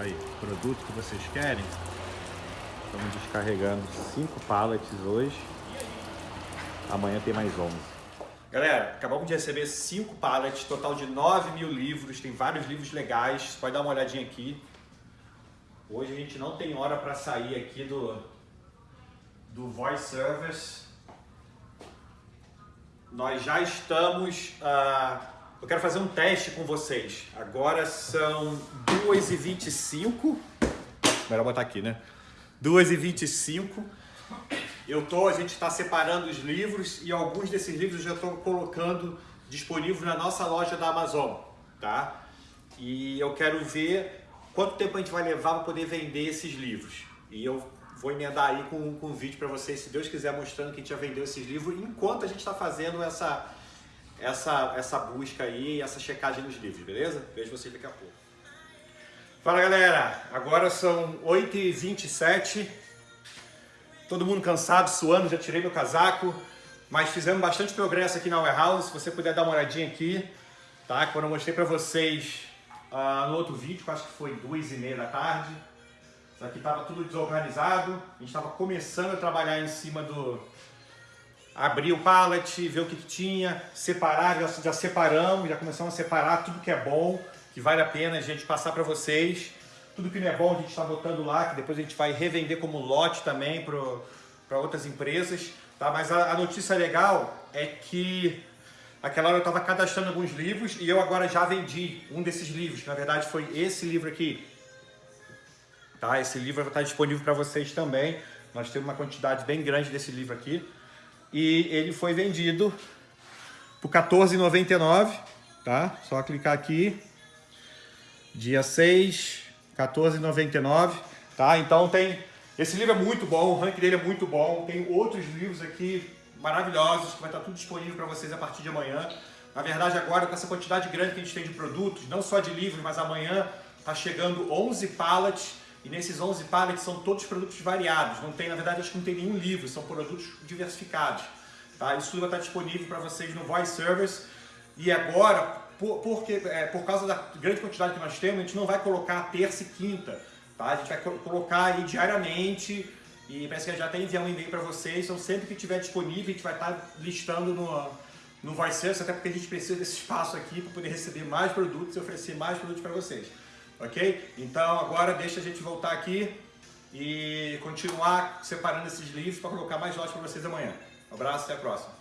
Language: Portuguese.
Aí, produto que vocês querem. Estamos descarregando 5 pallets hoje. Amanhã tem mais 11. Galera, acabamos de receber 5 pallets, total de 9 mil livros. Tem vários livros legais, você pode dar uma olhadinha aqui. Hoje a gente não tem hora para sair aqui do, do Voice Service. Nós já estamos... Uh, eu quero fazer um teste com vocês. Agora são 2h25. Melhor botar aqui, né? 2h25. Eu tô, a gente está separando os livros e alguns desses livros eu já estou colocando disponível na nossa loja da Amazon, tá? E eu quero ver quanto tempo a gente vai levar para poder vender esses livros. E eu vou emendar aí com, com um vídeo para vocês, se Deus quiser, mostrando que a gente já vendeu esses livros, enquanto a gente está fazendo essa, essa, essa busca aí, essa checagem nos livros, beleza? Vejo vocês daqui a pouco. Fala galera, agora são 8h27, todo mundo cansado, suando, já tirei meu casaco, mas fizemos bastante progresso aqui na warehouse, se você puder dar uma olhadinha aqui, tá? Quando eu mostrei para vocês uh, no outro vídeo, que acho que foi 2h30 da tarde, isso aqui estava tudo desorganizado, a gente estava começando a trabalhar em cima do, abrir o pallet, ver o que, tinha, separar, já, já, separamos, já começamos a separar tudo que é bom, que vale a pena a gente passar para vocês. Tudo que não é bom a gente está botando lá, que depois a gente vai revender como lote também para outras empresas. Tá? Mas a, a, notícia legal é que aquela hora eu estava cadastrando alguns livros e eu agora já vendi um desses livros, na verdade foi esse livro aqui. Tá? Esse livro vai estar disponível para vocês também. Nós temos uma quantidade bem grande desse livro aqui e ele foi vendido por R$14,99, tá? Só clicar aqui, dia 6, R$14,99, tá? Então tem, esse livro é muito bom, o ranking dele é muito bom, tem outros livros aqui maravilhosos, que vai estar tudo disponível para vocês a partir de amanhã. Na verdade, agora, com essa quantidade grande que a gente tem de produtos, não só de livros, mas amanhã está chegando 11 pallets e nesses 11 pallets são todos produtos variados. Não tem, na verdade, acho que não tem nenhum livro, são produtos diversificados. Tá? Isso tudo vai estar disponível para vocês no Voice Service. E agora, por, porque, é, por causa da grande quantidade que nós temos, a gente não vai colocar terça e quinta. Tá? A gente vai colocar aí diariamente e parece que já até enviar um e-mail para vocês. Então sempre que tiver disponível, a gente vai estar listando no, no Voice Service, até porque a gente precisa desse espaço aqui para poder receber mais produtos e oferecer mais produtos para vocês ok? Então agora deixa a gente voltar aqui e continuar separando esses livros para colocar mais lotes para vocês amanhã. Um abraço, até a próxima.